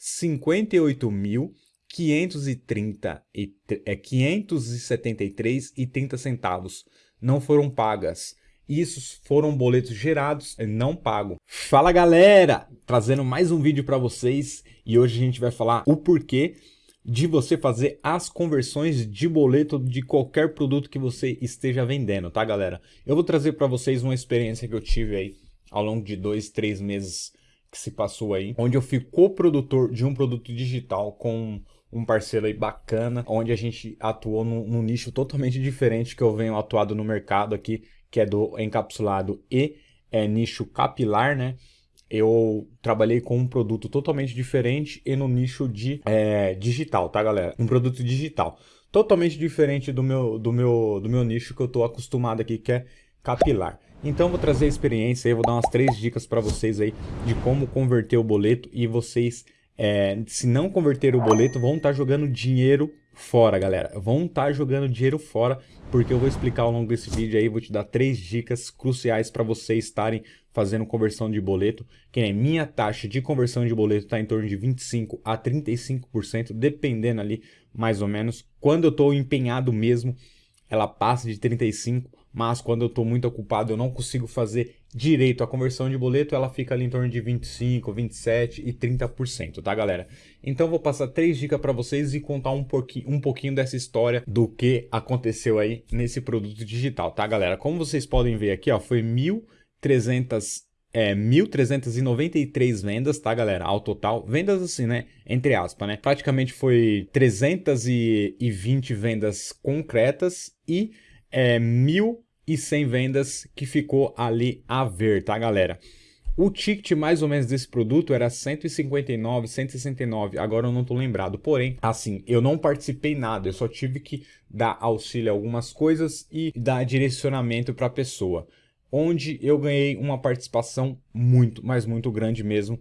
58.530 e é 573 e 30 centavos não foram pagas. Isso foram boletos gerados não pagos. Fala galera, trazendo mais um vídeo para vocês e hoje a gente vai falar o porquê de você fazer as conversões de boleto de qualquer produto que você esteja vendendo, tá galera? Eu vou trazer para vocês uma experiência que eu tive aí ao longo de dois, três meses que se passou aí, onde eu fui coprodutor de um produto digital com um parceiro aí bacana, onde a gente atuou num, num nicho totalmente diferente que eu venho atuado no mercado aqui, que é do encapsulado e é, nicho capilar, né? Eu trabalhei com um produto totalmente diferente e no nicho de é, digital, tá galera? Um produto digital. Totalmente diferente do meu, do, meu, do meu nicho que eu tô acostumado aqui, que é capilar. Então vou trazer a experiência aí, vou dar umas três dicas para vocês aí de como converter o boleto e vocês, é, se não converter o boleto, vão estar tá jogando dinheiro fora, galera. Vão estar tá jogando dinheiro fora, porque eu vou explicar ao longo desse vídeo aí, vou te dar três dicas cruciais para vocês estarem fazendo conversão de boleto, que é minha taxa de conversão de boleto está em torno de 25 a 35%, dependendo ali mais ou menos. Quando eu estou empenhado mesmo, ela passa de 35 mas quando eu estou muito ocupado eu não consigo fazer direito a conversão de boleto, ela fica ali em torno de 25, 27 e 30%, tá galera? Então vou passar três dicas para vocês e contar um pouquinho, um pouquinho dessa história do que aconteceu aí nesse produto digital, tá galera? Como vocês podem ver aqui, ó, foi 1.300 é, 1.393 vendas, tá, galera? Ao total. Vendas assim, né? Entre aspas, né? Praticamente foi 320 vendas concretas e é, 1.100 vendas que ficou ali a ver, tá, galera? O ticket mais ou menos desse produto era 159, 169, agora eu não tô lembrado. Porém, assim, eu não participei nada, eu só tive que dar auxílio a algumas coisas e dar direcionamento para a pessoa. Onde eu ganhei uma participação muito, mas muito grande mesmo,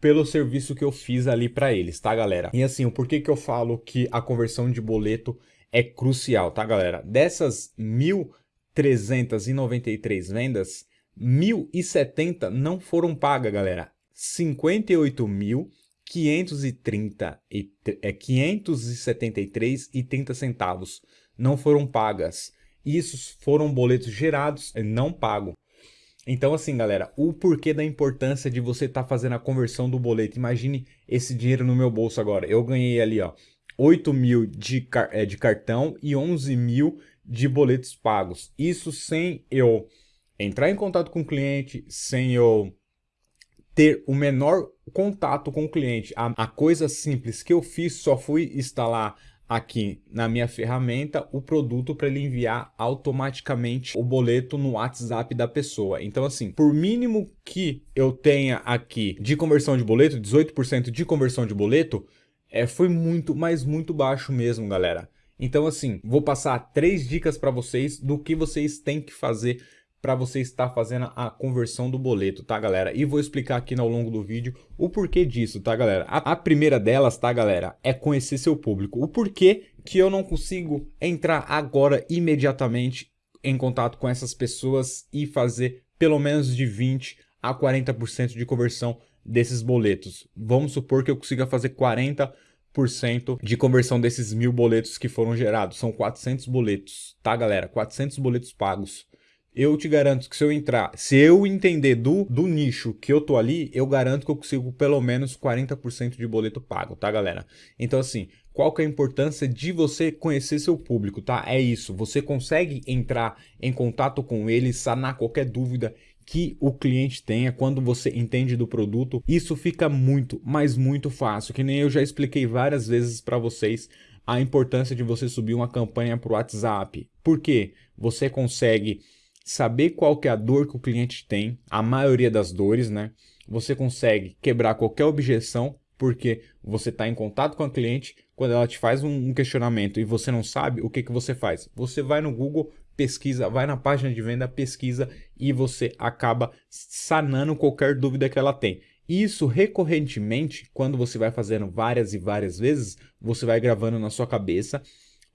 pelo serviço que eu fiz ali para eles, tá galera? E assim, o porquê que eu falo que a conversão de boleto é crucial, tá galera? Dessas 1.393 vendas, 1.070 não foram pagas, galera. 58.530 e é 573 e 30 centavos não foram pagas. Isso foram boletos gerados não pago. Então assim, galera, o porquê da importância de você estar tá fazendo a conversão do boleto. Imagine esse dinheiro no meu bolso agora. Eu ganhei ali, ó, 8 mil de, é, de cartão e 11 mil de boletos pagos. Isso sem eu entrar em contato com o cliente, sem eu ter o menor contato com o cliente. A, a coisa simples que eu fiz só fui instalar aqui na minha ferramenta o produto para ele enviar automaticamente o boleto no WhatsApp da pessoa. Então assim, por mínimo que eu tenha aqui de conversão de boleto, 18% de conversão de boleto, é, foi muito, mas muito baixo mesmo, galera. Então assim, vou passar três dicas para vocês do que vocês têm que fazer para você estar fazendo a conversão do boleto, tá galera? E vou explicar aqui ao longo do vídeo o porquê disso, tá galera? A, a, primeira delas, tá galera, é conhecer seu público. O porquê que eu não consigo entrar agora imediatamente em contato com essas pessoas e fazer pelo menos de 20 a 40% de conversão desses boletos. Vamos supor que eu consiga fazer 40% de conversão desses mil boletos que foram gerados. São 400 boletos, tá galera? 400 boletos pagos. Eu te garanto que se eu entrar, se eu entender do, do nicho que eu tô ali, eu garanto que eu consigo pelo menos 40% de boleto pago, tá galera? Então assim, qual que é a importância de você conhecer seu público, tá? É isso, você consegue entrar em contato com ele, sanar qualquer dúvida que o cliente tenha quando você entende do produto, isso fica muito, mas muito fácil, que nem eu já expliquei várias vezes para vocês a importância de você subir uma campanha para o WhatsApp. Por quê? Você consegue saber qual que é a dor que o cliente tem, a maioria das dores, né? Você consegue quebrar qualquer objeção, porque você está em contato com a cliente, quando ela te faz um questionamento e você não sabe, o que, que você faz? Você vai no Google, pesquisa, vai na página de venda, pesquisa e você acaba sanando qualquer dúvida que ela tem. Isso recorrentemente, quando você vai fazendo várias e várias vezes, você vai gravando na sua cabeça,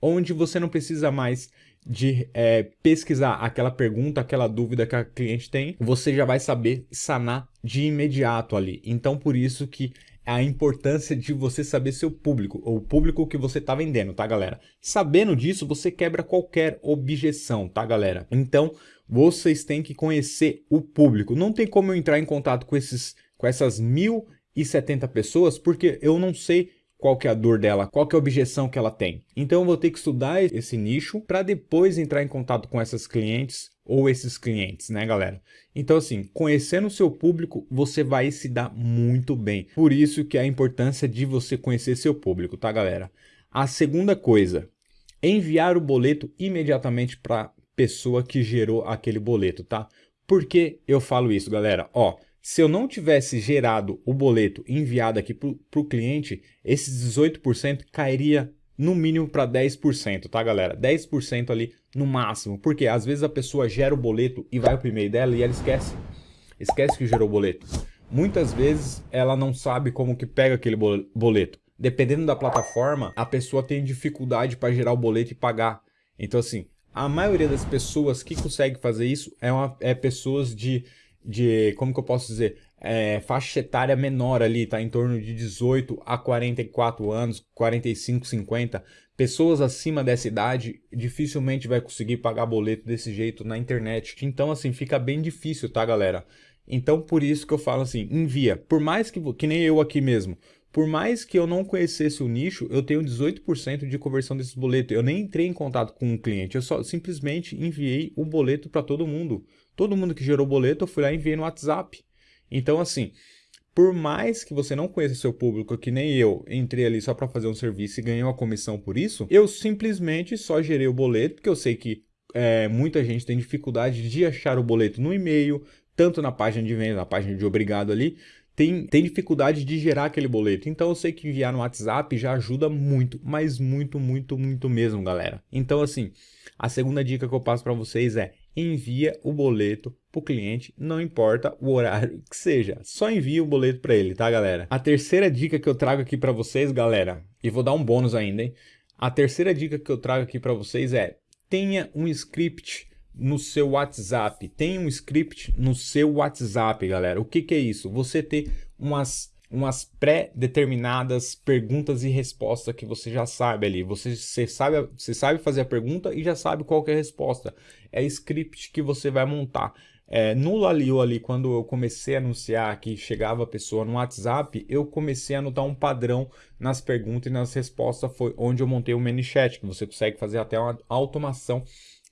onde você não precisa mais de é, pesquisar aquela pergunta, aquela dúvida que a cliente tem, você já vai saber sanar de imediato ali. Então, por isso que a importância de você saber seu público, ou o público que você está vendendo, tá, galera? Sabendo disso, você quebra qualquer objeção, tá, galera? Então, vocês têm que conhecer o público. Não tem como eu entrar em contato com, esses, com essas 1.070 pessoas, porque eu não sei qual que é a dor dela, qual que é a objeção que ela tem. Então eu vou ter que estudar esse nicho para depois entrar em contato com essas clientes ou esses clientes, né, galera? Então, assim, conhecendo o seu público, você vai se dar muito bem. Por isso que é a importância de você conhecer seu público, tá, galera? A segunda coisa, enviar o boleto imediatamente para pessoa que gerou aquele boleto, tá? Por que eu falo isso, galera? Ó, se eu não tivesse gerado o boleto enviado aqui para o cliente, esses 18% cairia no mínimo para 10%, tá galera? 10% ali no máximo, porque às vezes a pessoa gera o boleto e vai para o e-mail dela e ela esquece, esquece que gerou o boleto. Muitas vezes ela não sabe como que pega aquele boleto. Dependendo da plataforma, a pessoa tem dificuldade para gerar o boleto e pagar. Então assim, a maioria das pessoas que consegue fazer isso é, uma, é pessoas de, de, como que eu posso dizer, é, faixa etária menor ali, tá? Em torno de 18 a 44 anos, 45, 50. Pessoas acima dessa idade dificilmente vai conseguir pagar boleto desse jeito na internet. Então, assim, fica bem difícil, tá, galera? Então, por isso que eu falo assim, envia. Por mais que, que nem eu aqui mesmo, por mais que eu não conhecesse o nicho, eu tenho 18% de conversão desse boleto. Eu nem entrei em contato com o cliente, eu só simplesmente enviei o boleto para todo mundo. Todo mundo que gerou boleto, eu fui lá e enviei no WhatsApp. Então, assim, por mais que você não conheça seu público, que nem eu entrei ali só para fazer um serviço e ganhei uma comissão por isso, eu simplesmente só gerei o boleto, porque eu sei que é, muita gente tem dificuldade de achar o boleto no e-mail, tanto na página de venda, na página de obrigado ali, tem, tem dificuldade de gerar aquele boleto. Então eu sei que enviar no WhatsApp já ajuda muito, mas muito, muito, muito mesmo, galera. Então assim, a segunda dica que eu passo para vocês é envia o boleto para o cliente, não importa o horário que seja, só envia o boleto para ele, tá galera? A terceira dica que eu trago aqui para vocês, galera, e vou dar um bônus ainda, hein? A terceira dica que eu trago aqui para vocês é tenha um script no seu WhatsApp. Tem um script no seu WhatsApp, galera. O que, que é isso? Você ter umas, umas pré-determinadas perguntas e respostas que você já sabe ali. Você, você, sabe, você sabe fazer a pergunta e já sabe qual é a resposta. É script que você vai montar. É, no Lalio ali, quando eu comecei a anunciar que chegava a pessoa no WhatsApp, eu comecei a anotar um padrão nas perguntas e nas respostas, foi onde eu montei o ManyChat, que você consegue fazer até uma automação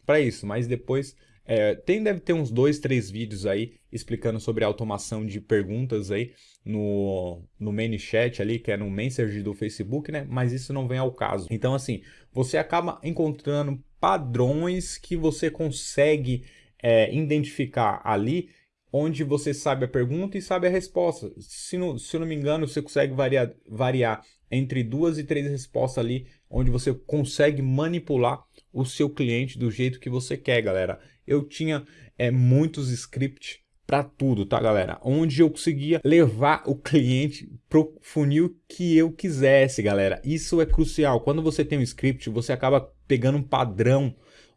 para isso, mas depois é, tem, deve ter uns dois, três vídeos aí explicando sobre automação de perguntas aí no, no ManyChat ali, que é no Messenger do Facebook, né? Mas isso não vem ao caso. Então, assim, você acaba encontrando padrões que você consegue é, identificar ali, onde você sabe a pergunta e sabe a resposta. Se não, se não me engano, você consegue variar, variar entre duas e três respostas ali, onde você consegue manipular o seu cliente do jeito que você quer, galera. Eu tinha é, muitos scripts para tudo, tá, galera? Onde eu conseguia levar o cliente pro funil que eu quisesse, galera. Isso é crucial. Quando você tem um script, você acaba pegando um padrão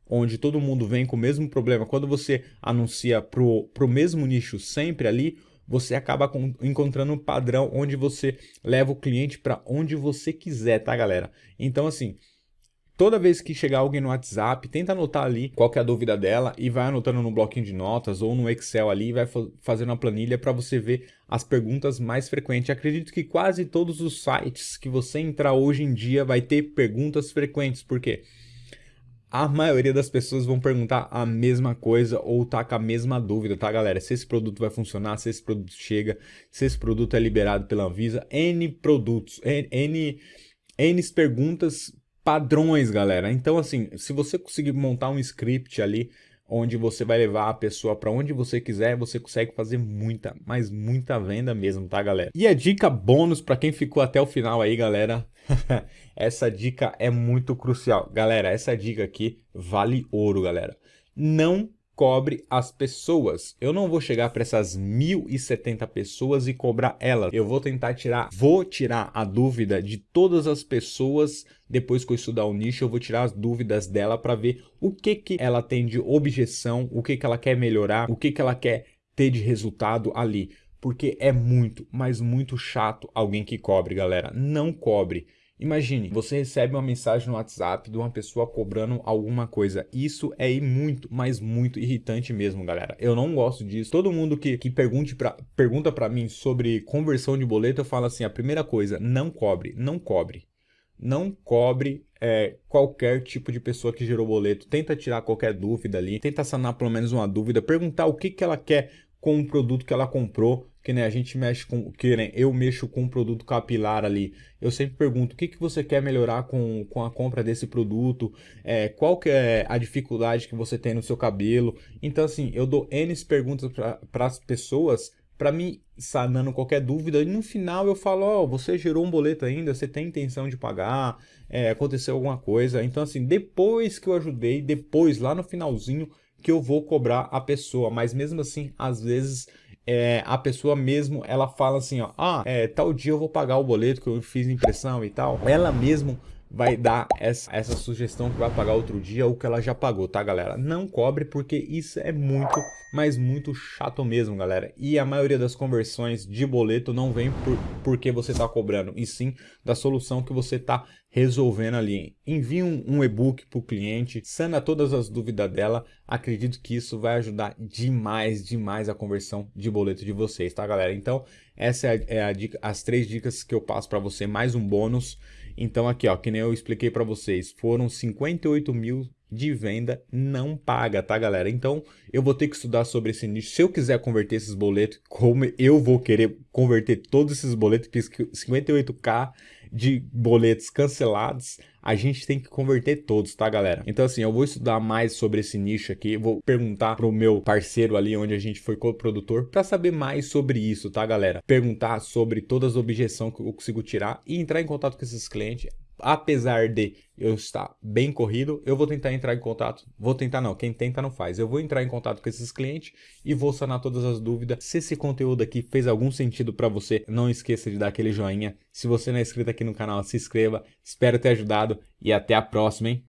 onde todo mundo vem com o mesmo problema. Quando você anuncia pro, pro mesmo nicho sempre ali, você acaba encontrando um padrão onde você leva o cliente para onde você quiser, tá, galera? Então, assim, Toda vez que chegar alguém no WhatsApp, tenta anotar ali qual é a dúvida dela e vai anotando no bloquinho de notas ou no Excel ali e vai fazendo uma planilha para você ver as perguntas mais frequentes. Acredito que quase todos os sites que você entrar hoje em dia vai ter perguntas frequentes, porque a maioria das pessoas vão perguntar a mesma coisa ou tá com a mesma dúvida, tá galera? Se esse produto vai funcionar, se esse produto chega, se esse produto é liberado pela Anvisa, N produtos, N, N, N perguntas padrões, galera. Então, assim, se você conseguir montar um script ali, onde você vai levar a pessoa para onde você quiser, você consegue fazer muita, mas muita venda mesmo, tá, galera? E a dica bônus para quem ficou até o final aí, galera, essa dica é muito crucial. Galera, essa dica aqui vale ouro, galera. Não cobre as pessoas. Eu não vou chegar para essas 1070 pessoas e cobrar elas. Eu vou tentar tirar, vou tirar a dúvida de todas as pessoas depois que eu estudar o nicho, eu vou tirar as dúvidas dela para ver o que que ela tem de objeção, o que que ela quer melhorar, o que que ela quer ter de resultado ali. porque é muito, mas muito chato alguém que cobre, galera. Não cobre. Imagine, você recebe uma mensagem no WhatsApp de uma pessoa cobrando alguma coisa. Isso é muito, mas muito irritante mesmo, galera. Eu não gosto disso. Todo mundo que, que pergunte pra, pergunta para mim sobre conversão de boleto, eu falo assim, a primeira coisa, não cobre, não cobre. Não cobre é, qualquer tipo de pessoa que gerou boleto. Tenta tirar qualquer dúvida ali, tenta sanar pelo menos uma dúvida, perguntar o que, que ela quer com o produto que ela comprou, que né, a gente mexe com, que né, eu mexo com um produto capilar ali, eu sempre pergunto o que, que você quer melhorar com, com a compra desse produto, é, qual que é a dificuldade que você tem no seu cabelo, então assim, eu dou N perguntas para as pessoas para me sanando qualquer dúvida e no final eu falo, ó, oh, você gerou um boleto ainda, você tem intenção de pagar, é, aconteceu alguma coisa, então assim, depois que eu ajudei, depois lá no finalzinho que eu vou cobrar a pessoa, mas mesmo assim, às vezes é, a pessoa mesmo, ela fala assim, ó, ah, é, tal dia eu vou pagar o boleto que eu fiz impressão e tal. Ela mesmo vai dar essa, essa sugestão que vai pagar outro dia ou que ela já pagou, tá, galera? Não cobre porque isso é muito, mas muito chato mesmo, galera. E a maioria das conversões de boleto não vem por, porque você tá cobrando, e sim da solução que você tá resolvendo ali. Envie um, um e-book para o cliente, sana todas as dúvidas dela. Acredito que isso vai ajudar demais, demais a conversão de boleto de vocês, tá, galera? Então, essa é, a, é a dica, as três dicas que eu passo para você, mais um bônus. Então aqui, ó, que nem eu expliquei para vocês, foram 58 mil de venda não paga, tá galera? Então eu vou ter que estudar sobre esse nicho. Se eu quiser converter esses boletos, como eu vou querer converter todos esses boletos, que 58k de boletos cancelados, a gente tem que converter todos, tá galera? Então assim, eu vou estudar mais sobre esse nicho aqui, vou perguntar pro meu parceiro ali onde a gente foi co-produtor para saber mais sobre isso, tá galera? Perguntar sobre todas as objeções que eu consigo tirar e entrar em contato com esses clientes apesar de eu estar bem corrido, eu vou tentar entrar em contato, vou tentar não, quem tenta não faz, eu vou entrar em contato com esses clientes e vou sanar todas as dúvidas. Se esse conteúdo aqui fez algum sentido para você, não esqueça de dar aquele joinha. Se você não é inscrito aqui no canal, se inscreva. Espero ter ajudado e até a próxima, hein?